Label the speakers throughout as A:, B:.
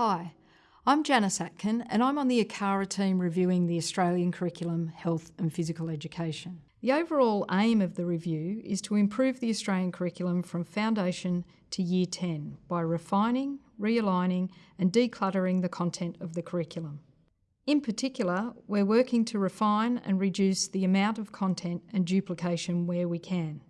A: Hi, I'm Janice Atkin and I'm on the ACARA team reviewing the Australian Curriculum Health and Physical Education. The overall aim of the review is to improve the Australian curriculum from foundation to year 10 by refining, realigning and decluttering the content of the curriculum. In particular, we're working to refine and reduce the amount of content and duplication where we can.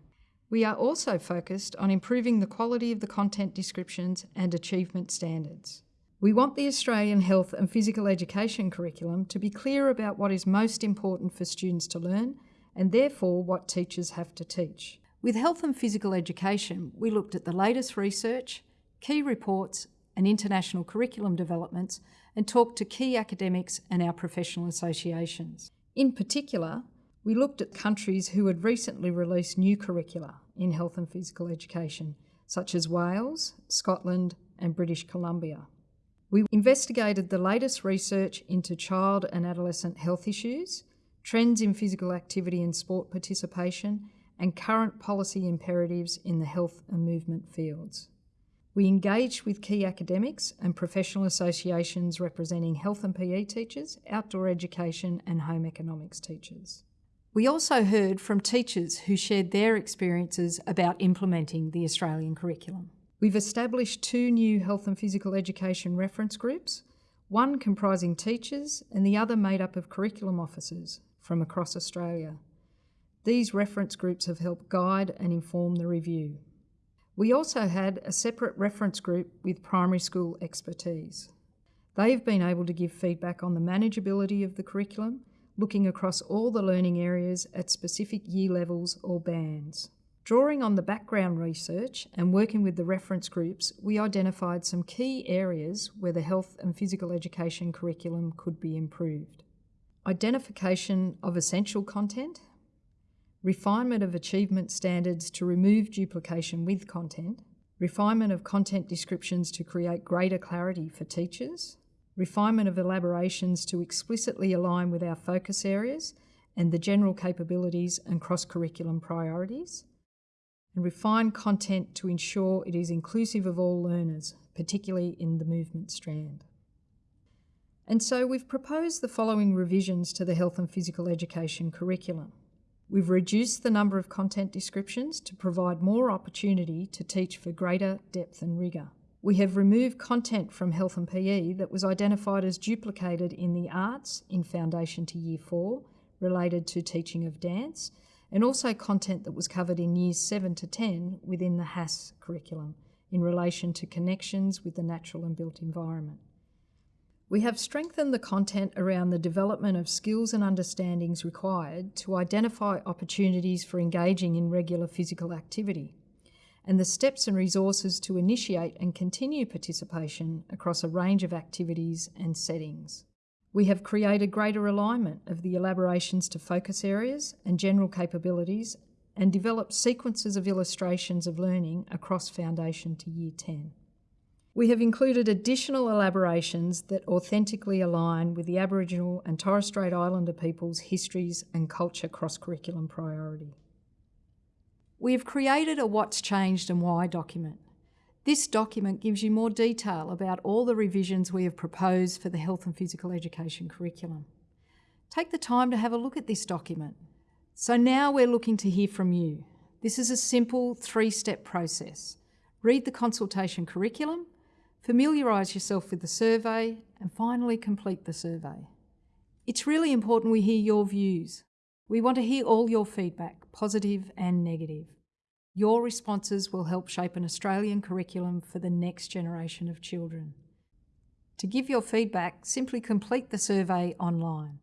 A: We are also focused on improving the quality of the content descriptions and achievement standards. We want the Australian health and physical education curriculum to be clear about what is most important for students to learn and therefore what teachers have to teach. With health and physical education, we looked at the latest research, key reports and international curriculum developments and talked to key academics and our professional associations. In particular, we looked at countries who had recently released new curricula in health and physical education, such as Wales, Scotland and British Columbia. We investigated the latest research into child and adolescent health issues, trends in physical activity and sport participation, and current policy imperatives in the health and movement fields. We engaged with key academics and professional associations representing health and PE teachers, outdoor education and home economics teachers. We also heard from teachers who shared their experiences about implementing the Australian curriculum. We've established two new health and physical education reference groups, one comprising teachers and the other made up of curriculum officers from across Australia. These reference groups have helped guide and inform the review. We also had a separate reference group with primary school expertise. They've been able to give feedback on the manageability of the curriculum, looking across all the learning areas at specific year levels or bands. Drawing on the background research and working with the reference groups, we identified some key areas where the health and physical education curriculum could be improved. Identification of essential content refinement of achievement standards to remove duplication with content, refinement of content descriptions to create greater clarity for teachers, refinement of elaborations to explicitly align with our focus areas and the general capabilities and cross-curriculum priorities, and refine content to ensure it is inclusive of all learners, particularly in the movement strand. And so we've proposed the following revisions to the health and physical education curriculum. We've reduced the number of content descriptions to provide more opportunity to teach for greater depth and rigour. We have removed content from health and PE that was identified as duplicated in the arts in Foundation to Year 4 related to teaching of dance and also content that was covered in Years 7 to 10 within the HASS curriculum in relation to connections with the natural and built environment. We have strengthened the content around the development of skills and understandings required to identify opportunities for engaging in regular physical activity and the steps and resources to initiate and continue participation across a range of activities and settings. We have created greater alignment of the elaborations to focus areas and general capabilities and developed sequences of illustrations of learning across Foundation to Year 10. We have included additional elaborations that authentically align with the Aboriginal and Torres Strait Islander peoples' histories and culture cross-curriculum priority. We have created a What's Changed and Why document. This document gives you more detail about all the revisions we have proposed for the health and physical education curriculum. Take the time to have a look at this document. So now we're looking to hear from you. This is a simple three-step process. Read the consultation curriculum, familiarise yourself with the survey and finally complete the survey. It's really important we hear your views. We want to hear all your feedback, positive and negative. Your responses will help shape an Australian curriculum for the next generation of children. To give your feedback, simply complete the survey online.